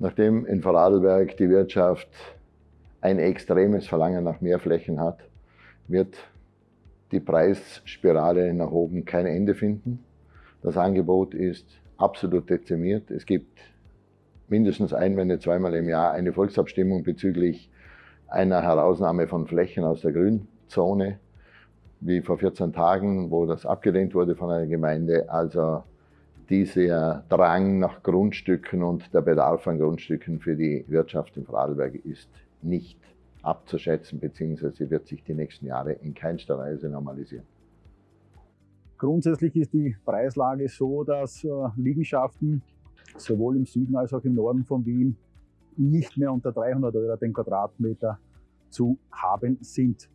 Nachdem in Vorarlberg die Wirtschaft ein extremes Verlangen nach mehr Flächen hat, wird die Preisspirale nach oben kein Ende finden. Das Angebot ist absolut dezimiert. Es gibt mindestens ein, wenn nicht zweimal im Jahr eine Volksabstimmung bezüglich einer Herausnahme von Flächen aus der Grünzone, wie vor 14 Tagen, wo das abgelehnt wurde von einer Gemeinde. Also dieser Drang nach Grundstücken und der Bedarf an Grundstücken für die Wirtschaft in Vorarlberg ist nicht abzuschätzen, beziehungsweise wird sich die nächsten Jahre in keinster Weise normalisieren. Grundsätzlich ist die Preislage so, dass äh, Liegenschaften sowohl im Süden als auch im Norden von Wien nicht mehr unter 300 Euro den Quadratmeter zu haben sind.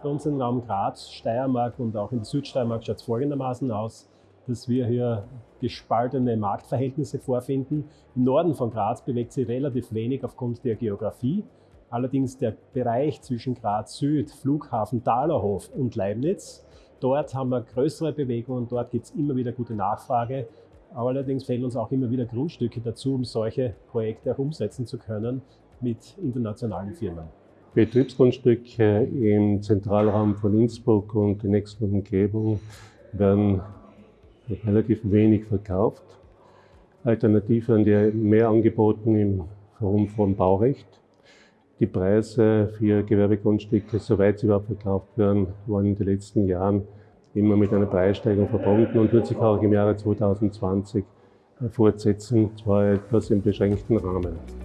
Für uns im Raum Graz, Steiermark und auch in Südsteiermark schaut es folgendermaßen aus, dass wir hier gespaltene Marktverhältnisse vorfinden. Im Norden von Graz bewegt sich relativ wenig aufgrund der Geografie. Allerdings der Bereich zwischen Graz Süd, Flughafen Thalerhof und Leibniz, dort haben wir größere Bewegungen dort gibt es immer wieder gute Nachfrage. Allerdings fehlen uns auch immer wieder Grundstücke dazu, um solche Projekte auch umsetzen zu können mit internationalen Firmen. Betriebsgrundstücke im Zentralraum von Innsbruck und der nächsten Umgebung werden relativ wenig verkauft. Alternativ werden die mehr angeboten im Raum von Baurecht. Die Preise für Gewerbegrundstücke, soweit sie überhaupt verkauft werden, waren in den letzten Jahren immer mit einer Preissteigerung verbunden und wird sich auch im Jahre 2020 fortsetzen, zwar etwas im beschränkten Rahmen.